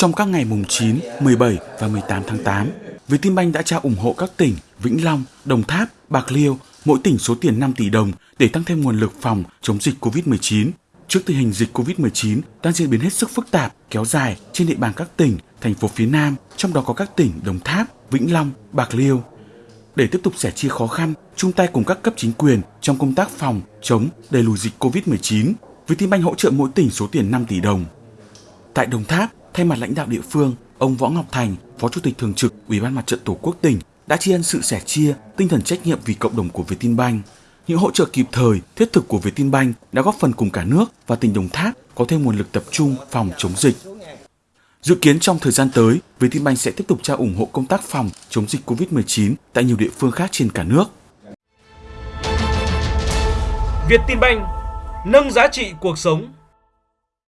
Trong các ngày mùng 9, 17 và 18 tháng 8, Vietinbank đã trao ủng hộ các tỉnh Vĩnh Long, Đồng Tháp, Bạc Liêu, mỗi tỉnh số tiền 5 tỷ đồng để tăng thêm nguồn lực phòng chống dịch COVID-19. Trước tình hình dịch COVID-19 đang diễn biến hết sức phức tạp, kéo dài trên địa bàn các tỉnh, thành phố phía Nam, trong đó có các tỉnh Đồng Tháp, Vĩnh Long, Bạc Liêu. Để tiếp tục sẻ chia khó khăn, chung tay cùng các cấp chính quyền trong công tác phòng, chống, đẩy lùi dịch COVID-19, Vietinbank hỗ trợ mỗi tỉnh số tiền 5 tỷ đồng. Tại Đồng Tháp, thay mặt lãnh đạo địa phương, ông Võ Ngọc Thành, Phó Chủ tịch Thường trực Ủy ban Mặt trận Tổ quốc tỉnh đã tri ân sự sẻ chia, tinh thần trách nhiệm vì cộng đồng của Vietinbank. Những hỗ trợ kịp thời, thiết thực của Vietinbank đã góp phần cùng cả nước và tỉnh Đồng Tháp có thêm nguồn lực tập trung phòng chống dịch. Dự kiến trong thời gian tới, Vietinbank sẽ tiếp tục trao ủng hộ công tác phòng chống dịch COVID-19 tại nhiều địa phương khác trên cả nước. Vietinbank nâng giá trị cuộc sống